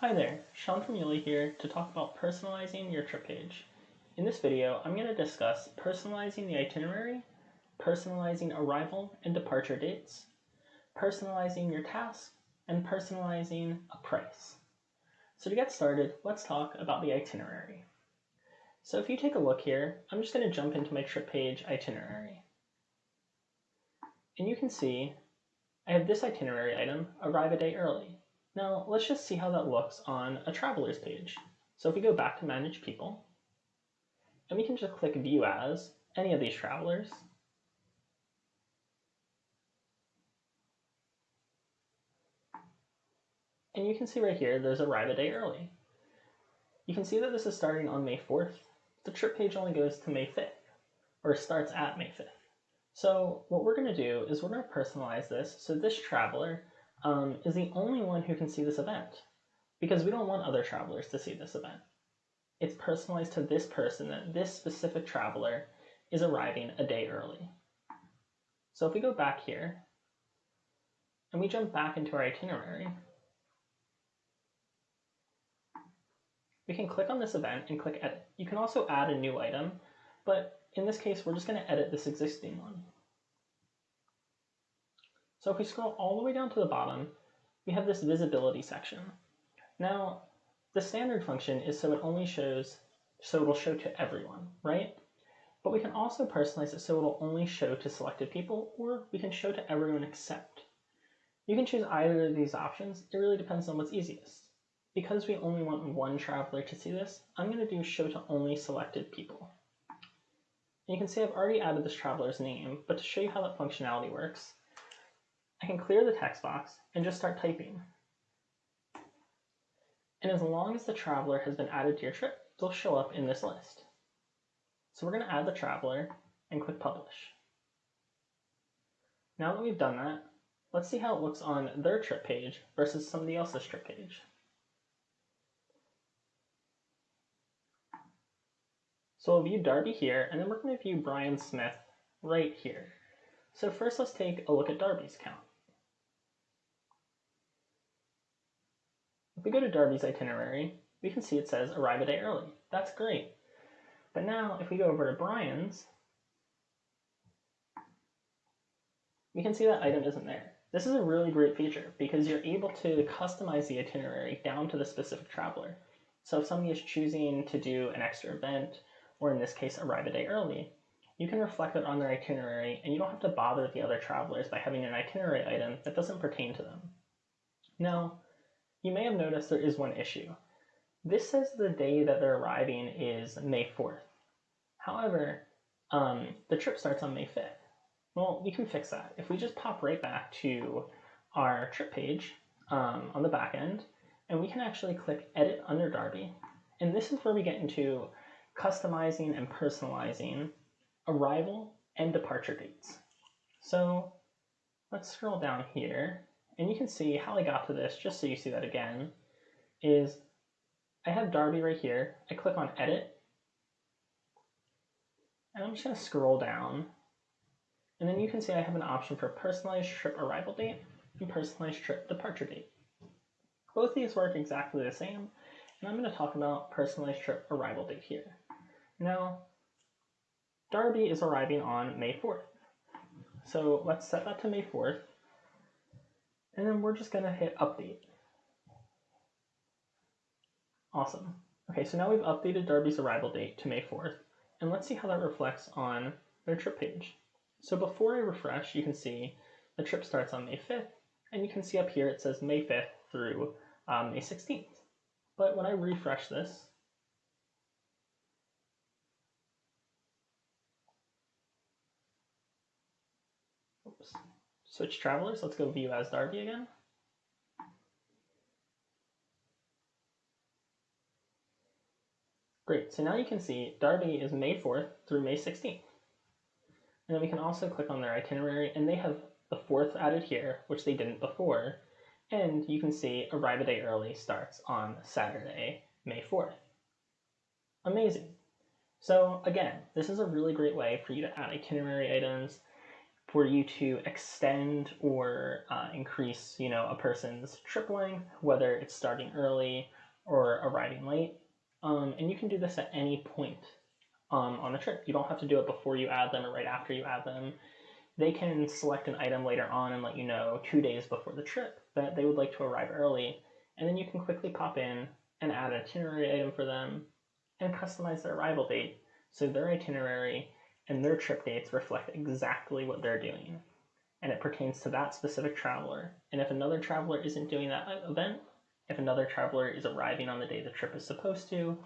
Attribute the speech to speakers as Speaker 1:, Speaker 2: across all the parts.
Speaker 1: Hi there, Sean from YouLi here to talk about personalizing your trip page. In this video, I'm going to discuss personalizing the itinerary, personalizing arrival and departure dates, personalizing your task, and personalizing a price. So to get started, let's talk about the itinerary. So if you take a look here, I'm just going to jump into my trip page itinerary. And you can see I have this itinerary item, arrive a day early. Now let's just see how that looks on a traveler's page. So if we go back to manage people, and we can just click view as any of these travelers, and you can see right here there's arrive a day early. You can see that this is starting on May 4th. The trip page only goes to May 5th, or starts at May 5th. So what we're going to do is we're going to personalize this so this traveler um, is the only one who can see this event because we don't want other travelers to see this event. It's personalized to this person that this specific traveler is arriving a day early. So if we go back here and we jump back into our itinerary, we can click on this event and click edit. You can also add a new item, but in this case, we're just going to edit this existing one. So if we scroll all the way down to the bottom, we have this visibility section. Now, the standard function is so it only shows, so it will show to everyone, right? But we can also personalize it so it will only show to selected people, or we can show to everyone except. You can choose either of these options. It really depends on what's easiest. Because we only want one traveler to see this, I'm going to do show to only selected people. And you can see I've already added this traveler's name, but to show you how that functionality works, I can clear the text box and just start typing. And as long as the traveler has been added to your trip, they'll show up in this list. So we're going to add the traveler and click publish. Now that we've done that, let's see how it looks on their trip page versus somebody else's trip page. So we'll view Darby here, and then we're going to view Brian Smith right here. So first let's take a look at Darby's count. If we go to Darby's itinerary, we can see it says arrive a day early. That's great. But now if we go over to Brian's, we can see that item isn't there. This is a really great feature because you're able to customize the itinerary down to the specific traveler. So if somebody is choosing to do an extra event, or in this case, arrive a day early, you can reflect it on their itinerary and you don't have to bother the other travelers by having an itinerary item that doesn't pertain to them. Now, you may have noticed there is one issue. This says the day that they're arriving is May 4th. However, um, the trip starts on May 5th. Well, we can fix that. If we just pop right back to our trip page um, on the back end, and we can actually click Edit under Darby, and this is where we get into customizing and personalizing arrival and departure dates. So let's scroll down here and you can see how I got to this, just so you see that again, is I have Darby right here. I click on edit and I'm just to scroll down and then you can see I have an option for personalized trip arrival date and personalized trip departure date. Both these work exactly the same and I'm going to talk about personalized trip arrival date here. Now, Darby is arriving on May 4th. So let's set that to May 4th. And then we're just to hit update. Awesome. Okay, so now we've updated Darby's arrival date to May 4th. And let's see how that reflects on their trip page. So before I refresh, you can see the trip starts on May 5th. And you can see up here it says May 5th through um, May 16th. But when I refresh this, Oops. Switch travelers. Let's go view as Darby again. Great, so now you can see Darby is May 4th through May 16th. And then we can also click on their itinerary and they have the 4th added here, which they didn't before. And you can see arrive a day early starts on Saturday, May 4th. Amazing. So again, this is a really great way for you to add itinerary items for you to extend or uh, increase, you know, a person's trip length, whether it's starting early or arriving late. Um, and you can do this at any point um, on the trip. You don't have to do it before you add them or right after you add them. They can select an item later on and let you know two days before the trip that they would like to arrive early. And then you can quickly pop in and add an itinerary item for them and customize their arrival date so their itinerary and their trip dates reflect exactly what they're doing. And it pertains to that specific traveler. And if another traveler isn't doing that event, if another traveler is arriving on the day the trip is supposed to,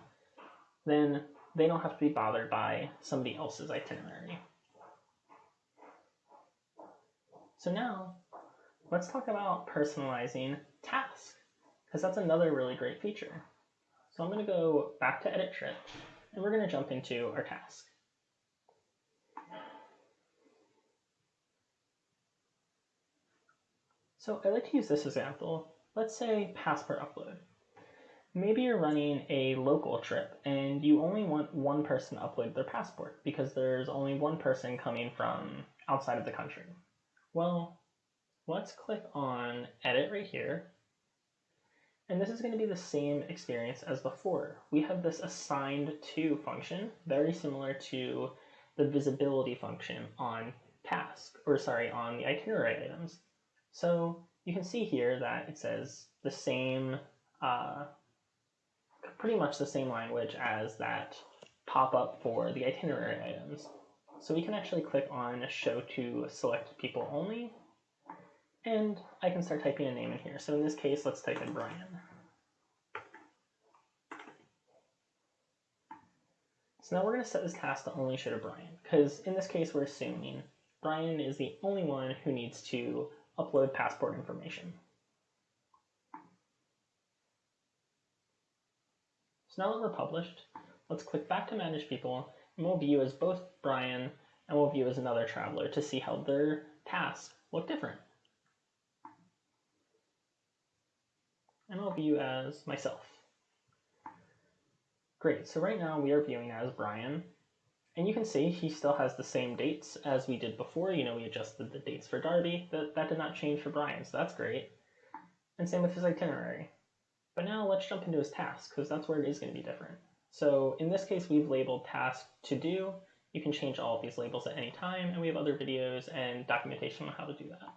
Speaker 1: then they don't have to be bothered by somebody else's itinerary. So now, let's talk about personalizing tasks, because that's another really great feature. So I'm going to go back to Edit Trip, and we're going to jump into our task. So I like to use this example. Let's say passport upload. Maybe you're running a local trip and you only want one person to upload their passport because there's only one person coming from outside of the country. Well, let's click on edit right here. And this is going to be the same experience as before. We have this assigned to function, very similar to the visibility function on task, or sorry, on the itinerary items. So you can see here that it says the same, uh, pretty much the same language as that pop-up for the itinerary items. So we can actually click on show to select people only, and I can start typing a name in here. So in this case, let's type in Brian. So now we're going to set this task to only show to Brian, because in this case, we're assuming Brian is the only one who needs to upload passport information. So now that we're published, let's click back to Manage People, and we'll view as both Brian and we'll view as another traveler to see how their tasks look different. And I'll view as myself. Great, so right now we are viewing as Brian, and you can see he still has the same dates as we did before. You know, we adjusted the dates for Darby. That, that did not change for Brian, so that's great. And same with his itinerary. But now let's jump into his task, because that's where it is going to be different. So in this case, we've labeled task to do. You can change all of these labels at any time, and we have other videos and documentation on how to do that.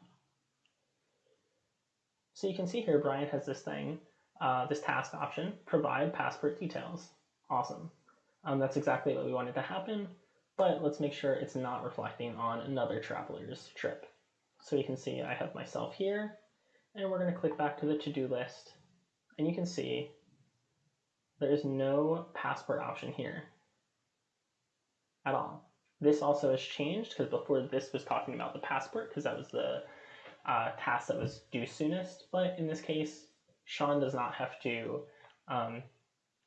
Speaker 1: So you can see here, Brian has this thing, uh, this task option, provide passport details. Awesome. Um, that's exactly what we wanted to happen, but let's make sure it's not reflecting on another traveler's trip. So you can see I have myself here, and we're going to click back to the to-do list, and you can see there is no passport option here at all. This also has changed because before this was talking about the passport because that was the uh, task that was due soonest, but in this case, Sean does not have to um,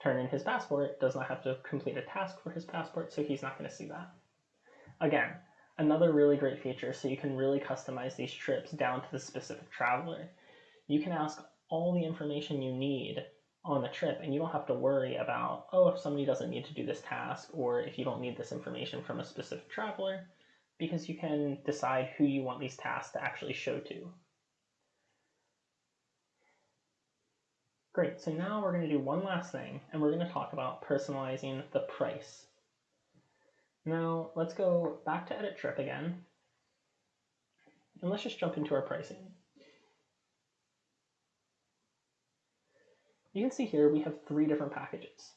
Speaker 1: turn in his passport, does not have to complete a task for his passport, so he's not going to see that. Again, another really great feature so you can really customize these trips down to the specific traveler. You can ask all the information you need on the trip and you don't have to worry about, oh, if somebody doesn't need to do this task or if you don't need this information from a specific traveler, because you can decide who you want these tasks to actually show to. Great, so now we're going to do one last thing, and we're going to talk about personalizing the price. Now, let's go back to Edit Trip again, and let's just jump into our pricing. You can see here we have three different packages.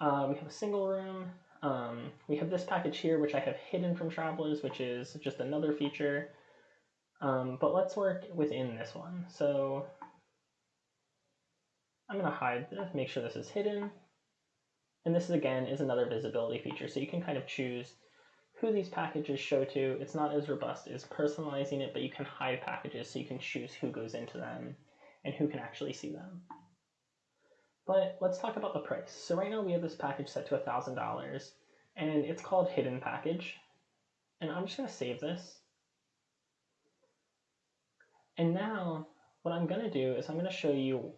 Speaker 1: Uh, we have a single room, um, we have this package here, which I have hidden from travelers, which is just another feature. Um, but let's work within this one. So I'm going to hide this, make sure this is hidden. And this, again, is another visibility feature. So you can kind of choose who these packages show to. It's not as robust as personalizing it, but you can hide packages so you can choose who goes into them and who can actually see them. But let's talk about the price. So right now we have this package set to $1,000 and it's called Hidden Package. And I'm just to save this. And now what I'm going to do is I'm going to show you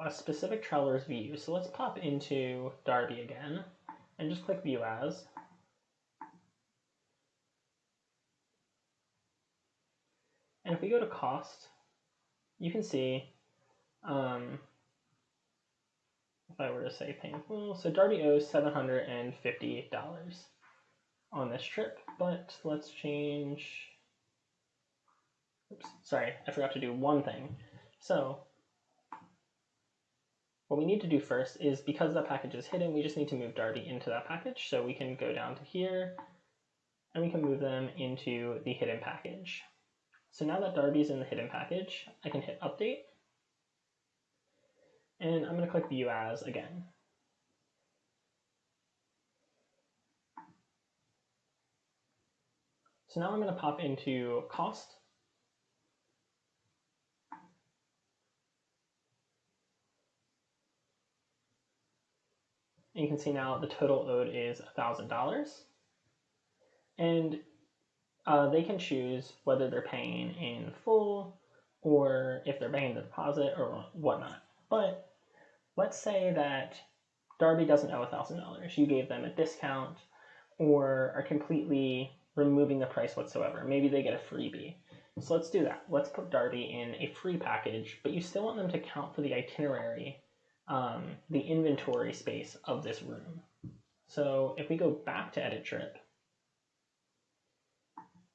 Speaker 1: a specific traveler's view. So let's pop into Darby again and just click View As. And if we go to cost, you can see, um, if I were to say painful, so Darby owes $750 on this trip, but let's change, oops, sorry, I forgot to do one thing. So what we need to do first is because that package is hidden, we just need to move Darby into that package. So we can go down to here and we can move them into the hidden package. So now that Darby's in the hidden package, I can hit update and I'm going to click view as again. So now I'm going to pop into cost And you can see now the total owed is $1,000. And uh, they can choose whether they're paying in full or if they're paying the deposit or whatnot. But let's say that Darby doesn't owe $1,000. You gave them a discount or are completely removing the price whatsoever. Maybe they get a freebie. So let's do that. Let's put Darby in a free package, but you still want them to count for the itinerary um, the inventory space of this room. So if we go back to edit trip,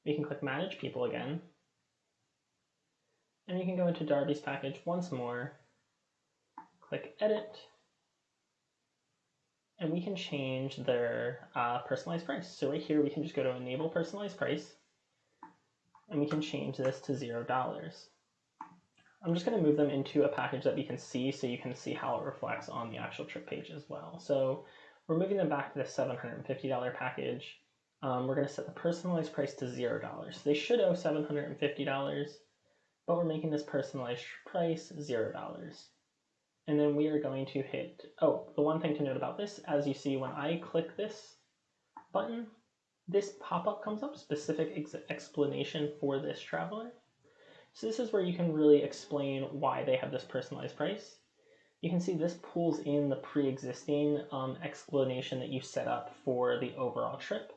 Speaker 1: we can click manage people again. And we can go into Darby's package once more, click edit, and we can change their uh, personalized price. So right here, we can just go to enable personalized price, and we can change this to $0. I'm just going to move them into a package that we can see so you can see how it reflects on the actual trip page as well. So we're moving them back to the $750 package. Um, we're going to set the personalized price to $0. They should owe $750, but we're making this personalized price $0. And then we are going to hit, oh, the one thing to note about this, as you see when I click this button, this pop-up comes up, specific ex explanation for this traveler. So this is where you can really explain why they have this personalized price. You can see this pulls in the pre-existing um, explanation that you set up for the overall trip.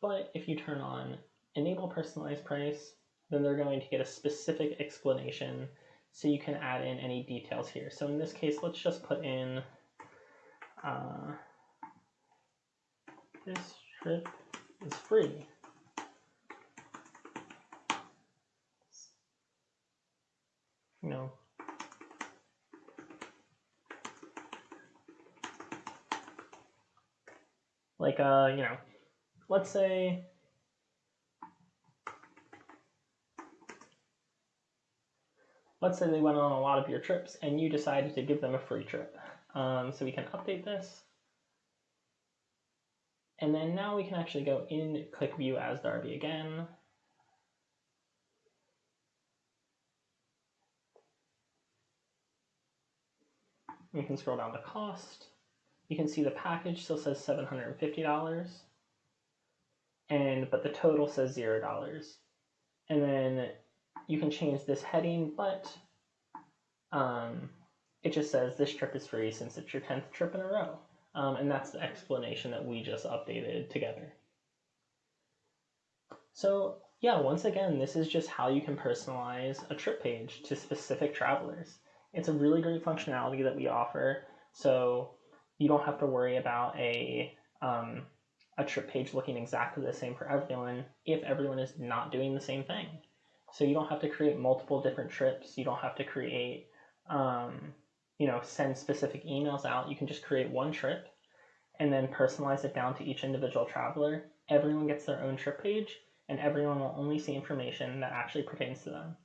Speaker 1: But if you turn on enable personalized price, then they're going to get a specific explanation so you can add in any details here. So in this case, let's just put in uh, this trip is free. You know, like, uh, you know, let's say let's say they went on a lot of your trips and you decided to give them a free trip. Um, so we can update this. And then now we can actually go in, click view as Darby again. You can scroll down to cost. You can see the package still says $750 and but the total says $0. And then you can change this heading, but um, it just says this trip is free since it's your 10th trip in a row. Um, and that's the explanation that we just updated together. So yeah, once again, this is just how you can personalize a trip page to specific travelers. It's a really great functionality that we offer. So you don't have to worry about a um, a trip page looking exactly the same for everyone if everyone is not doing the same thing. So you don't have to create multiple different trips. You don't have to create, um, you know, send specific emails out. You can just create one trip and then personalize it down to each individual traveler. Everyone gets their own trip page and everyone will only see information that actually pertains to them.